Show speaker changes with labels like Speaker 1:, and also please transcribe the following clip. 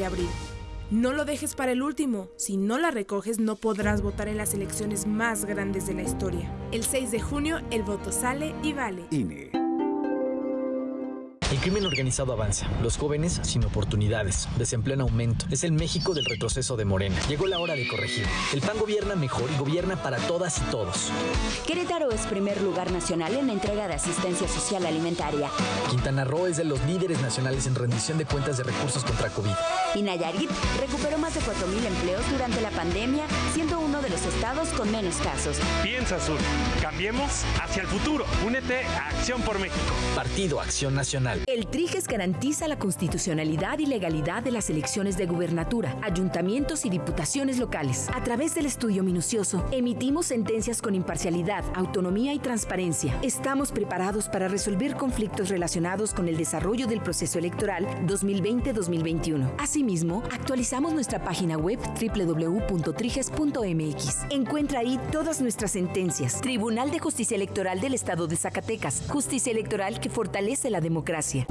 Speaker 1: de abril. No lo dejes para el último. Si no la recoges, no podrás votar en las elecciones más grandes de la historia. El 6 de junio, el voto sale y vale.
Speaker 2: INE.
Speaker 3: El crimen organizado avanza, los jóvenes sin oportunidades, desempleo en aumento. Es el México del retroceso de Morena. Llegó la hora de corregir. El PAN gobierna mejor y gobierna para todas y todos.
Speaker 4: Querétaro es primer lugar nacional en la entrega de asistencia social alimentaria.
Speaker 3: Quintana Roo es de los líderes nacionales en rendición de cuentas de recursos contra COVID.
Speaker 4: Y Nayarit recuperó más de 4.000 empleos durante la pandemia, siendo uno de los estados con menos casos.
Speaker 5: Piensa Sur, cambiemos hacia el futuro. Únete a Acción por México.
Speaker 3: Partido Acción Nacional.
Speaker 6: El TRIGES garantiza la constitucionalidad y legalidad de las elecciones de gubernatura, ayuntamientos y diputaciones locales. A través del estudio minucioso, emitimos sentencias con imparcialidad, autonomía y transparencia. Estamos preparados para resolver conflictos relacionados con el desarrollo del proceso electoral 2020-2021. Actualizamos nuestra página web www.triges.mx. Encuentra ahí todas nuestras sentencias. Tribunal de Justicia Electoral del Estado de Zacatecas. Justicia electoral que fortalece la democracia.